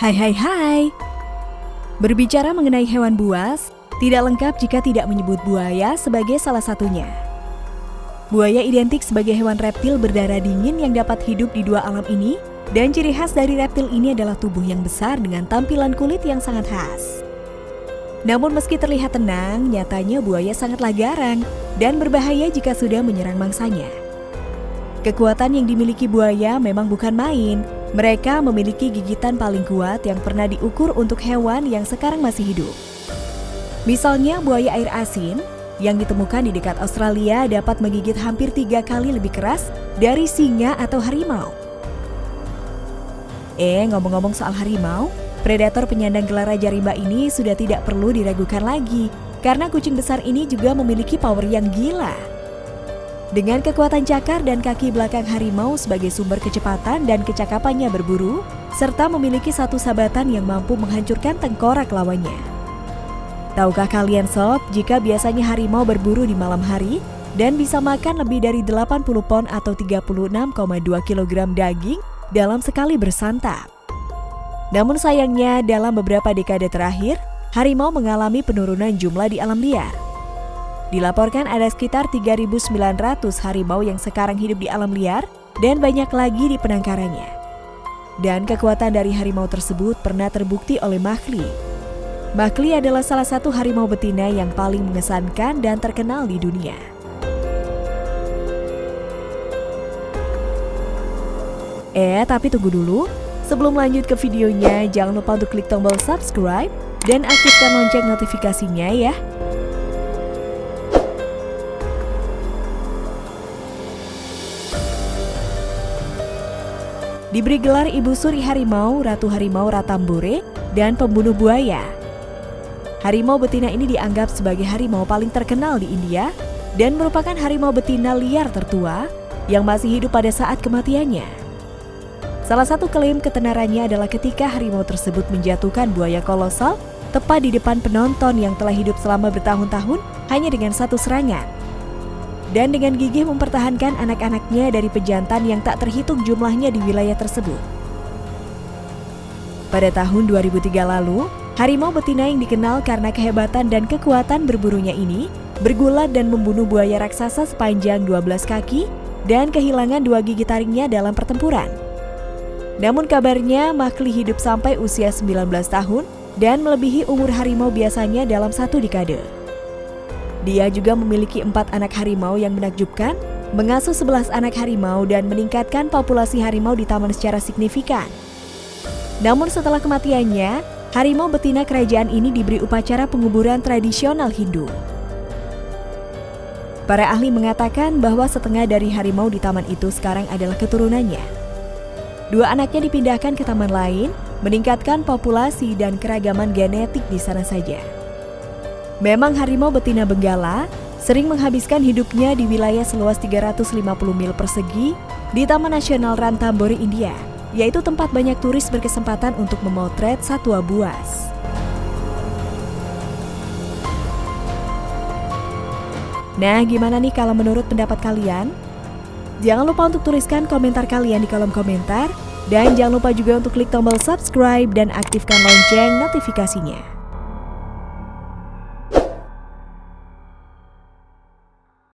Hai hai hai. Berbicara mengenai hewan buas, tidak lengkap jika tidak menyebut buaya sebagai salah satunya. Buaya identik sebagai hewan reptil berdarah dingin yang dapat hidup di dua alam ini, dan ciri khas dari reptil ini adalah tubuh yang besar dengan tampilan kulit yang sangat khas. Namun meski terlihat tenang, nyatanya buaya sangatlah garang dan berbahaya jika sudah menyerang mangsanya. Kekuatan yang dimiliki buaya memang bukan main, mereka memiliki gigitan paling kuat yang pernah diukur untuk hewan yang sekarang masih hidup. Misalnya buaya air asin yang ditemukan di dekat Australia dapat menggigit hampir tiga kali lebih keras dari singa atau harimau. Eh, ngomong-ngomong soal harimau, predator penyandang gelar Raja Rimba ini sudah tidak perlu diragukan lagi karena kucing besar ini juga memiliki power yang gila. Dengan kekuatan cakar dan kaki belakang harimau sebagai sumber kecepatan dan kecakapannya berburu, serta memiliki satu sabatan yang mampu menghancurkan tengkorak lawannya. Tahukah kalian sob, jika biasanya harimau berburu di malam hari dan bisa makan lebih dari 80 pon atau 36,2 kg daging dalam sekali bersantap. Namun sayangnya dalam beberapa dekade terakhir, harimau mengalami penurunan jumlah di alam liar. Dilaporkan ada sekitar 3.900 harimau yang sekarang hidup di alam liar dan banyak lagi di penangkarannya. Dan kekuatan dari harimau tersebut pernah terbukti oleh Mahli. Mahli adalah salah satu harimau betina yang paling mengesankan dan terkenal di dunia. Eh, tapi tunggu dulu. Sebelum lanjut ke videonya, jangan lupa untuk klik tombol subscribe dan aktifkan lonceng notifikasinya ya. Diberi gelar Ibu Suri Harimau, Ratu Harimau Ratambure, dan Pembunuh Buaya. Harimau betina ini dianggap sebagai harimau paling terkenal di India dan merupakan harimau betina liar tertua yang masih hidup pada saat kematiannya. Salah satu klaim ketenarannya adalah ketika harimau tersebut menjatuhkan buaya kolosal tepat di depan penonton yang telah hidup selama bertahun-tahun hanya dengan satu serangan dan dengan gigih mempertahankan anak-anaknya dari pejantan yang tak terhitung jumlahnya di wilayah tersebut. Pada tahun 2003 lalu, harimau betina yang dikenal karena kehebatan dan kekuatan berburunya ini bergulat dan membunuh buaya raksasa sepanjang 12 kaki dan kehilangan dua gigi taringnya dalam pertempuran. Namun kabarnya Makli hidup sampai usia 19 tahun dan melebihi umur harimau biasanya dalam satu dekade. Dia juga memiliki empat anak harimau yang menakjubkan, mengasuh sebelas anak harimau dan meningkatkan populasi harimau di taman secara signifikan. Namun setelah kematiannya, harimau betina kerajaan ini diberi upacara penguburan tradisional Hindu. Para ahli mengatakan bahwa setengah dari harimau di taman itu sekarang adalah keturunannya. Dua anaknya dipindahkan ke taman lain, meningkatkan populasi dan keragaman genetik di sana saja. Memang harimau betina Benggala sering menghabiskan hidupnya di wilayah seluas 350 mil persegi di Taman Nasional Ranthambore, India, yaitu tempat banyak turis berkesempatan untuk memotret satwa buas. Nah, gimana nih kalau menurut pendapat kalian? Jangan lupa untuk tuliskan komentar kalian di kolom komentar, dan jangan lupa juga untuk klik tombol subscribe dan aktifkan lonceng notifikasinya.